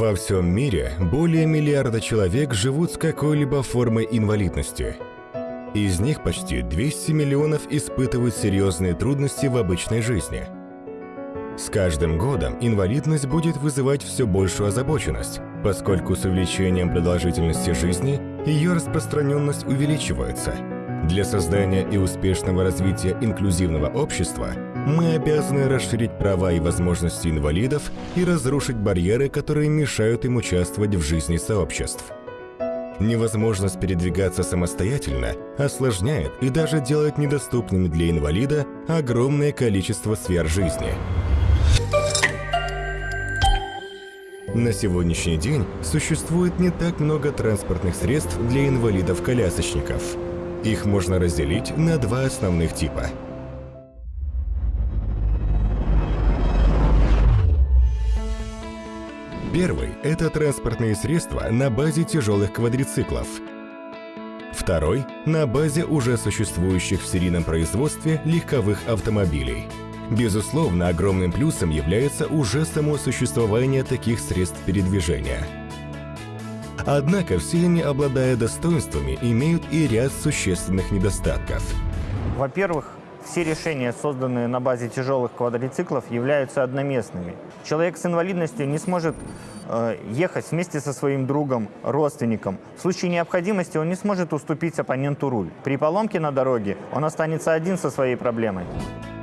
Во всем мире более миллиарда человек живут с какой-либо формой инвалидности. Из них почти 200 миллионов испытывают серьезные трудности в обычной жизни. С каждым годом инвалидность будет вызывать все большую озабоченность, поскольку с увеличением продолжительности жизни ее распространенность увеличивается. Для создания и успешного развития инклюзивного общества мы обязаны расширить права и возможности инвалидов и разрушить барьеры, которые мешают им участвовать в жизни сообществ. Невозможность передвигаться самостоятельно осложняет и даже делает недоступными для инвалида огромное количество сфер жизни. На сегодняшний день существует не так много транспортных средств для инвалидов-колясочников. Их можно разделить на два основных типа – Первый – это транспортные средства на базе тяжелых квадрициклов. Второй – на базе уже существующих в серийном производстве легковых автомобилей. Безусловно, огромным плюсом является уже само существование таких средств передвижения. Однако все они, обладая достоинствами, имеют и ряд существенных недостатков. Во-первых, все решения, созданные на базе тяжелых квадроциклов, являются одноместными. Человек с инвалидностью не сможет э, ехать вместе со своим другом, родственником. В случае необходимости он не сможет уступить оппоненту руль. При поломке на дороге он останется один со своей проблемой.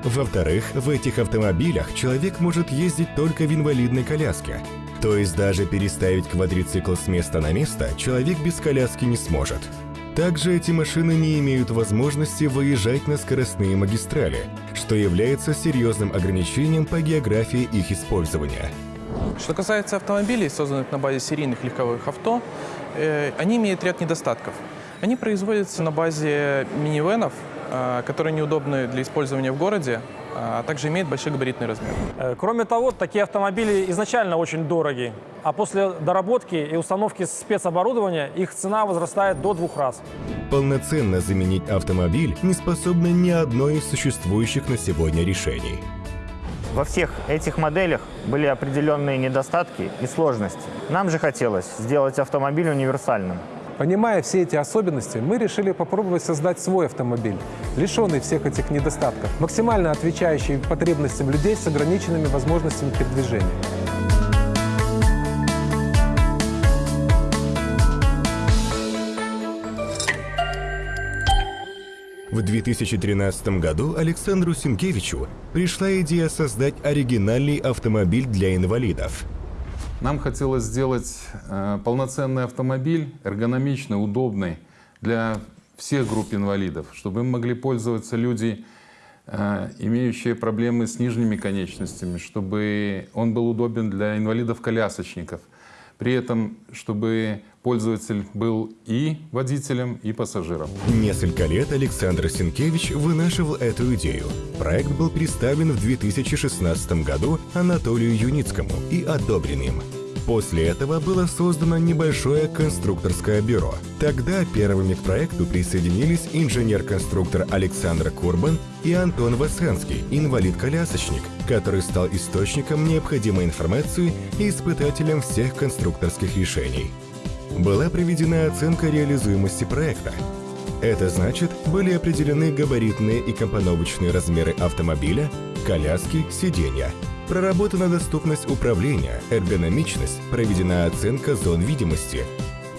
Во-вторых, в этих автомобилях человек может ездить только в инвалидной коляске. То есть даже переставить квадроцикл с места на место человек без коляски не сможет. Также эти машины не имеют возможности выезжать на скоростные магистрали, что является серьезным ограничением по географии их использования. Что касается автомобилей, созданных на базе серийных легковых авто, э, они имеют ряд недостатков. Они производятся на базе минивенов, э, которые неудобны для использования в городе, а также имеют большой габаритный размер. Э, кроме того, такие автомобили изначально очень дороги, а после доработки и установки спецоборудования их цена возрастает до двух раз. Полноценно заменить автомобиль не способно ни одно из существующих на сегодня решений. Во всех этих моделях были определенные недостатки и сложности. Нам же хотелось сделать автомобиль универсальным. Понимая все эти особенности, мы решили попробовать создать свой автомобиль, лишенный всех этих недостатков, максимально отвечающий потребностям людей с ограниченными возможностями передвижения. В 2013 году Александру Синкевичу пришла идея создать оригинальный автомобиль для инвалидов – нам хотелось сделать э, полноценный автомобиль, эргономичный, удобный для всех групп инвалидов, чтобы им могли пользоваться люди, э, имеющие проблемы с нижними конечностями, чтобы он был удобен для инвалидов-колясочников. При этом, чтобы пользователь был и водителем, и пассажиром. Несколько лет Александр Сенкевич вынашивал эту идею. Проект был представлен в 2016 году Анатолию Юницкому и одобрен им. После этого было создано небольшое конструкторское бюро. Тогда первыми к проекту присоединились инженер-конструктор Александр Курбан и Антон Васенский, инвалид-колясочник, который стал источником необходимой информации и испытателем всех конструкторских решений. Была проведена оценка реализуемости проекта. Это значит, были определены габаритные и компоновочные размеры автомобиля, коляски, сиденья – Проработана доступность управления, эргономичность, проведена оценка зон видимости,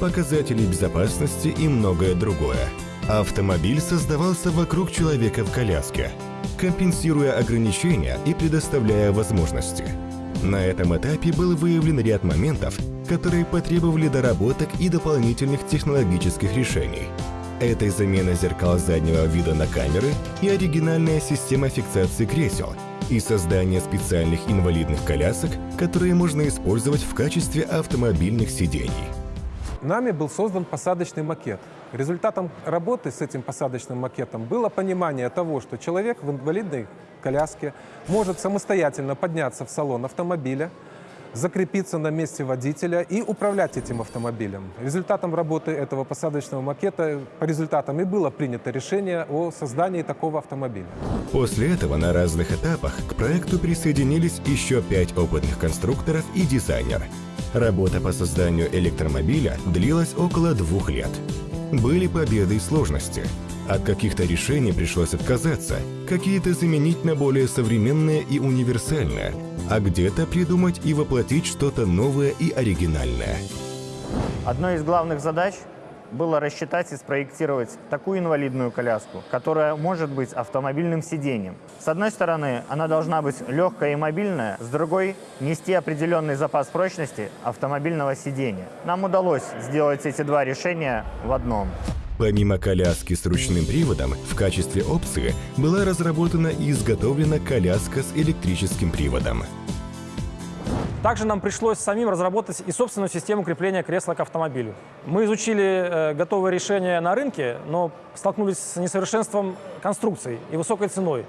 показатели безопасности и многое другое. Автомобиль создавался вокруг человека в коляске, компенсируя ограничения и предоставляя возможности. На этом этапе был выявлен ряд моментов, которые потребовали доработок и дополнительных технологических решений. Это замена зеркал заднего вида на камеры и оригинальная система фиксации кресел – и создание специальных инвалидных колясок, которые можно использовать в качестве автомобильных сидений. Нами был создан посадочный макет. Результатом работы с этим посадочным макетом было понимание того, что человек в инвалидной коляске может самостоятельно подняться в салон автомобиля, закрепиться на месте водителя и управлять этим автомобилем. Результатом работы этого посадочного макета, по результатам и было принято решение о создании такого автомобиля. После этого на разных этапах к проекту присоединились еще пять опытных конструкторов и дизайнер. Работа по созданию электромобиля длилась около двух лет. Были победы и сложности. От каких-то решений пришлось отказаться, какие-то заменить на более современные и универсальные, а где-то придумать и воплотить что-то новое и оригинальное. Одной из главных задач было рассчитать и спроектировать такую инвалидную коляску, которая может быть автомобильным сиденьем. С одной стороны, она должна быть легкая и мобильная, с другой – нести определенный запас прочности автомобильного сидения. Нам удалось сделать эти два решения в одном. Помимо коляски с ручным приводом, в качестве опции была разработана и изготовлена коляска с электрическим приводом. Также нам пришлось самим разработать и собственную систему крепления кресла к автомобилю. Мы изучили э, готовые решения на рынке, но столкнулись с несовершенством конструкций и высокой ценой.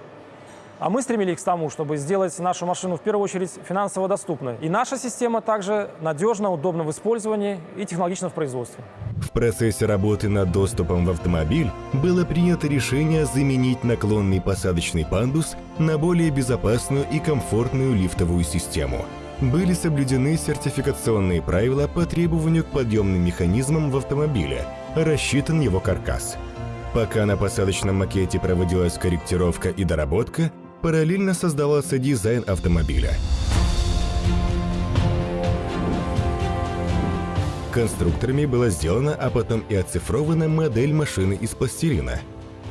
А мы стремились к тому, чтобы сделать нашу машину в первую очередь финансово доступной. И наша система также надежна, удобна в использовании и технологична в производстве. В процессе работы над доступом в автомобиль было принято решение заменить наклонный посадочный пандус на более безопасную и комфортную лифтовую систему. Были соблюдены сертификационные правила по требованию к подъемным механизмам в автомобиле, рассчитан его каркас. Пока на посадочном макете проводилась корректировка и доработка, параллельно создавался дизайн автомобиля. Конструкторами была сделана, а потом и оцифрована модель машины из пластилина.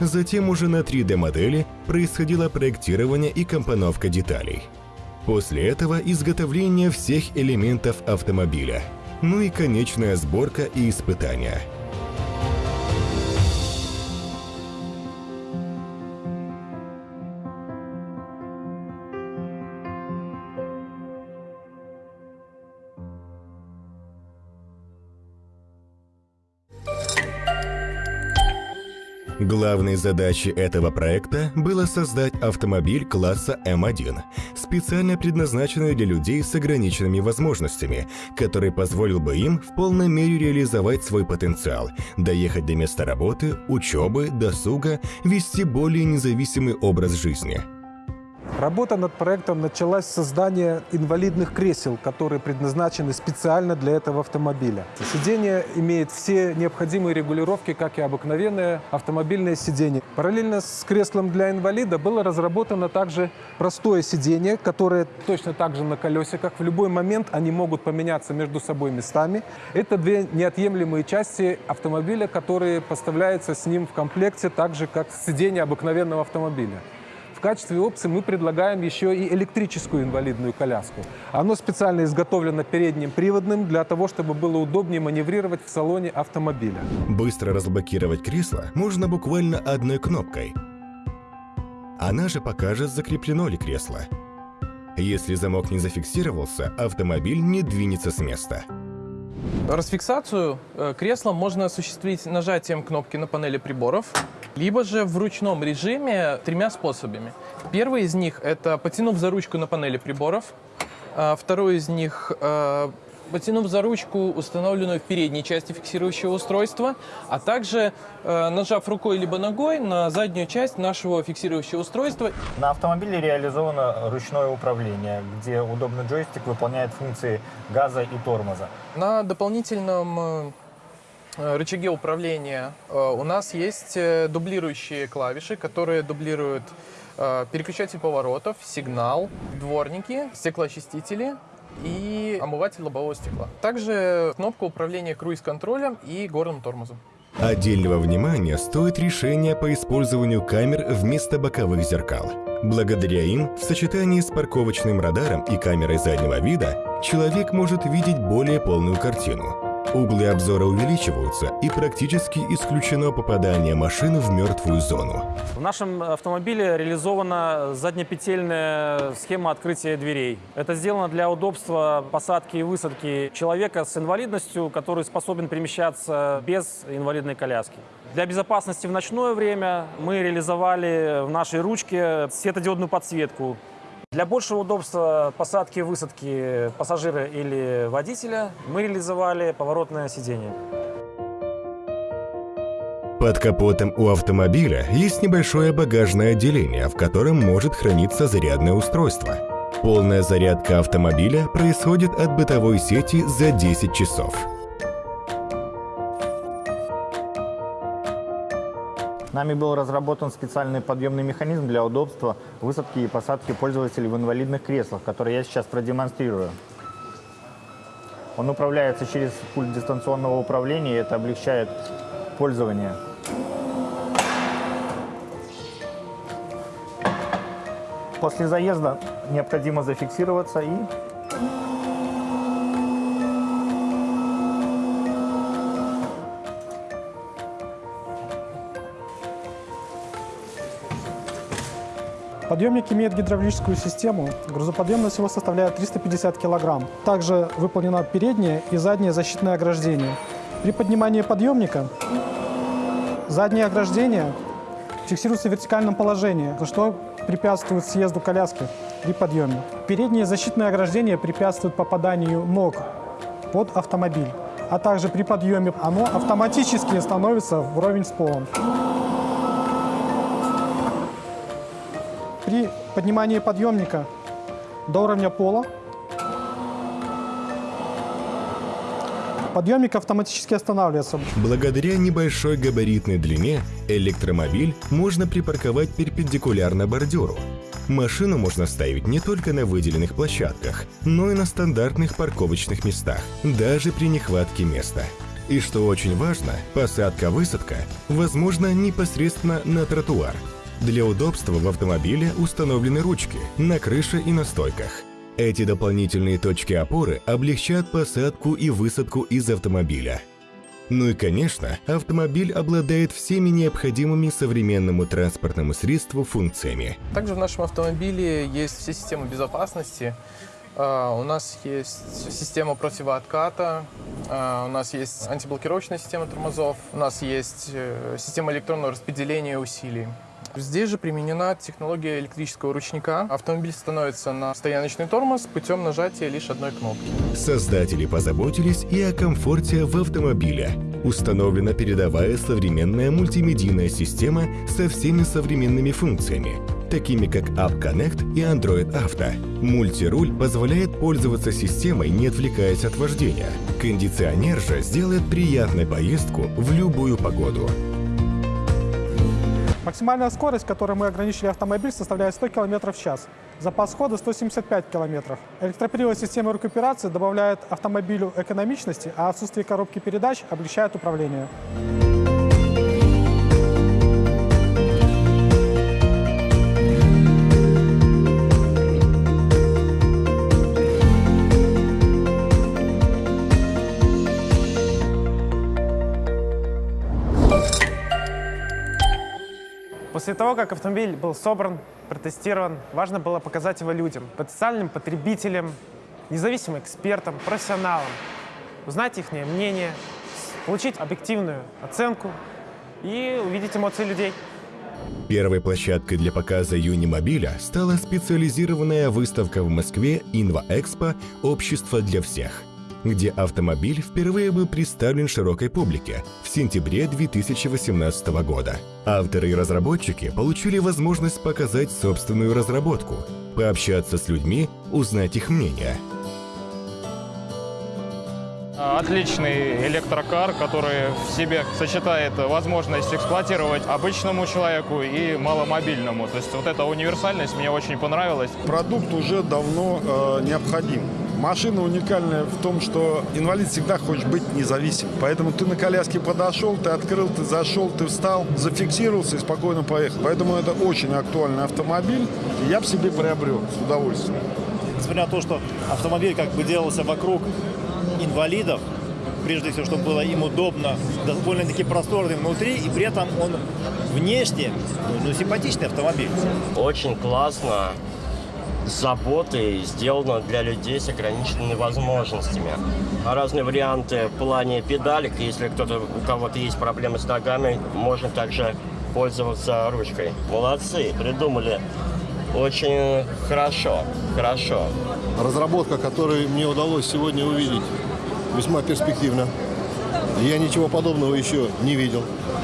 Затем уже на 3D-модели происходило проектирование и компоновка деталей. После этого изготовление всех элементов автомобиля, ну и конечная сборка и испытания – Главной задачей этого проекта было создать автомобиль класса М1, специально предназначенный для людей с ограниченными возможностями, который позволил бы им в полной мере реализовать свой потенциал, доехать до места работы, учебы, досуга, вести более независимый образ жизни – Работа над проектом началась с создания инвалидных кресел, которые предназначены специально для этого автомобиля. Сиденье имеет все необходимые регулировки, как и обыкновенное автомобильное сиденье. Параллельно с креслом для инвалида было разработано также простое сиденье, которое точно так же на колесиках. В любой момент они могут поменяться между собой местами. Это две неотъемлемые части автомобиля, которые поставляются с ним в комплекте, так же, как сиденье обыкновенного автомобиля. В качестве опции мы предлагаем еще и электрическую инвалидную коляску. Оно специально изготовлено передним приводным для того, чтобы было удобнее маневрировать в салоне автомобиля. Быстро разблокировать кресло можно буквально одной кнопкой. Она же покажет, закреплено ли кресло. Если замок не зафиксировался, автомобиль не двинется с места. Расфиксацию э, кресла можно осуществить нажатием кнопки на панели приборов, либо же в ручном режиме тремя способами. Первый из них – это потянув за ручку на панели приборов. А второй из них э, потянув за ручку, установленную в передней части фиксирующего устройства, а также э, нажав рукой либо ногой на заднюю часть нашего фиксирующего устройства. На автомобиле реализовано ручное управление, где удобный джойстик выполняет функции газа и тормоза. На дополнительном э, рычаге управления э, у нас есть э, дублирующие клавиши, которые дублируют э, переключатель поворотов, сигнал, дворники, стеклоочистители, и омыватель лобового стекла. Также кнопка управления круиз-контролем и горным тормозом. Отдельного внимания стоит решение по использованию камер вместо боковых зеркал. Благодаря им, в сочетании с парковочным радаром и камерой заднего вида, человек может видеть более полную картину. Углы обзора увеличиваются и практически исключено попадание машины в мертвую зону. В нашем автомобиле реализована заднепетельная схема открытия дверей. Это сделано для удобства посадки и высадки человека с инвалидностью, который способен перемещаться без инвалидной коляски. Для безопасности в ночное время мы реализовали в нашей ручке светодиодную подсветку для большего удобства посадки и высадки пассажира или водителя мы реализовали поворотное сиденье. Под капотом у автомобиля есть небольшое багажное отделение, в котором может храниться зарядное устройство. Полная зарядка автомобиля происходит от бытовой сети за 10 часов. Нами был разработан специальный подъемный механизм для удобства высадки и посадки пользователей в инвалидных креслах, который я сейчас продемонстрирую. Он управляется через пульт дистанционного управления, и это облегчает пользование. После заезда необходимо зафиксироваться и Подъемник имеет гидравлическую систему. Грузоподъемность его составляет 350 кг. Также выполнено переднее и заднее защитное ограждение. При поднимании подъемника заднее ограждение фиксируется в вертикальном положении, что препятствует съезду коляски при подъеме. Переднее защитное ограждение препятствует попаданию ног под автомобиль, а также при подъеме оно автоматически становится вровень с полом. При поднимании подъемника до уровня пола подъемник автоматически останавливается. Благодаря небольшой габаритной длине электромобиль можно припарковать перпендикулярно бордюру. Машину можно ставить не только на выделенных площадках, но и на стандартных парковочных местах, даже при нехватке места. И что очень важно, посадка-высадка возможна непосредственно на тротуар. Для удобства в автомобиле установлены ручки на крыше и на стойках. Эти дополнительные точки опоры облегчат посадку и высадку из автомобиля. Ну и, конечно, автомобиль обладает всеми необходимыми современному транспортному средству функциями. Также в нашем автомобиле есть все системы безопасности. А, У нас есть система противоотката, а, у нас есть антиблокировочная система тормозов, у нас есть э, система электронного распределения усилий. Здесь же применена технология электрического ручника. Автомобиль становится на стояночный тормоз путем нажатия лишь одной кнопки. Создатели позаботились и о комфорте в автомобиле. Установлена передовая современная мультимедийная система со всеми современными функциями, такими как App Connect и Android Auto. Мультируль позволяет пользоваться системой, не отвлекаясь от вождения. Кондиционер же сделает приятной поездку в любую погоду. Максимальная скорость, которой мы ограничили автомобиль, составляет 100 км в час. Запас хода 175 км. Электропривод системы рекуперации добавляет автомобилю экономичности, а отсутствие коробки передач облегчает управление. После того, как автомобиль был собран, протестирован, важно было показать его людям, потенциальным потребителям, независимым экспертам, профессионалам, узнать их мнение, получить объективную оценку и увидеть эмоции людей. Первой площадкой для показа Юнимобиля стала специализированная выставка в Москве «Инва-Экспо. Общество для всех», где автомобиль впервые был представлен широкой публике в сентябре 2018 года. Авторы и разработчики получили возможность показать собственную разработку, пообщаться с людьми, узнать их мнение – Отличный электрокар, который в себе сочетает возможность эксплуатировать обычному человеку и маломобильному. То есть вот эта универсальность мне очень понравилась. Продукт уже давно э, необходим. Машина уникальная в том, что инвалид всегда хочет быть независим. Поэтому ты на коляске подошел, ты открыл, ты зашел, ты встал, зафиксировался и спокойно поехал. Поэтому это очень актуальный автомобиль. И я бы себе приобрел с удовольствием. Несмотря на то, что автомобиль как бы делался вокруг инвалидов, прежде всего, чтобы было им удобно, довольно-таки просторный внутри, и при этом он внешне ну, симпатичный автомобиль. Очень классно с заботой сделано для людей с ограниченными возможностями. Разные варианты в плане педалек. Если кто-то, у кого-то есть проблемы с ногами, можно также пользоваться ручкой. Молодцы, придумали. Очень хорошо, хорошо. Разработка, которую мне удалось сегодня увидеть, весьма перспективна. Я ничего подобного еще не видел.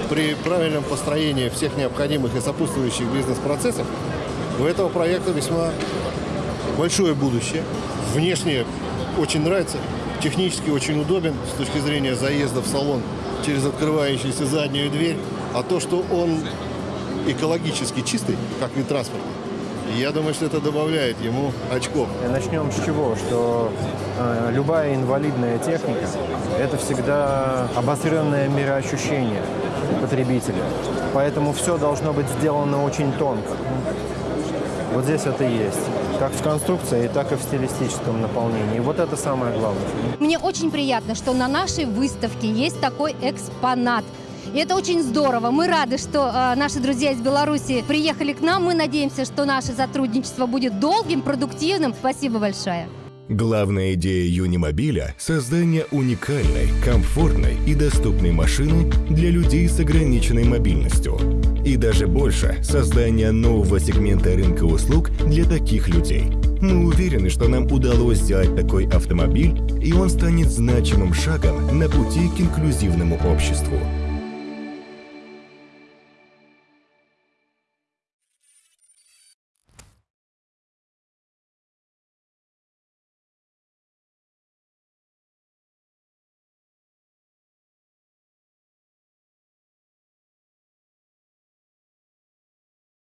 При правильном построении всех необходимых и сопутствующих бизнес-процессов у этого проекта весьма большое будущее. Внешне очень нравится, технически очень удобен с точки зрения заезда в салон через открывающуюся заднюю дверь. А то, что он экологически чистый, как вид транспорта, я думаю, что это добавляет ему очков. Начнем с чего? Что э, любая инвалидная техника – это всегда обостренное мироощущение потребителя. Поэтому все должно быть сделано очень тонко. Вот здесь это есть. Как в конструкции, так и в стилистическом наполнении. Вот это самое главное. Мне очень приятно, что на нашей выставке есть такой экспонат. И это очень здорово. Мы рады, что э, наши друзья из Беларуси приехали к нам. Мы надеемся, что наше сотрудничество будет долгим, продуктивным. Спасибо большое. Главная идея Юнимобиля – создание уникальной, комфортной и доступной машины для людей с ограниченной мобильностью. И даже больше – создание нового сегмента рынка услуг для таких людей. Мы уверены, что нам удалось сделать такой автомобиль, и он станет значимым шагом на пути к инклюзивному обществу.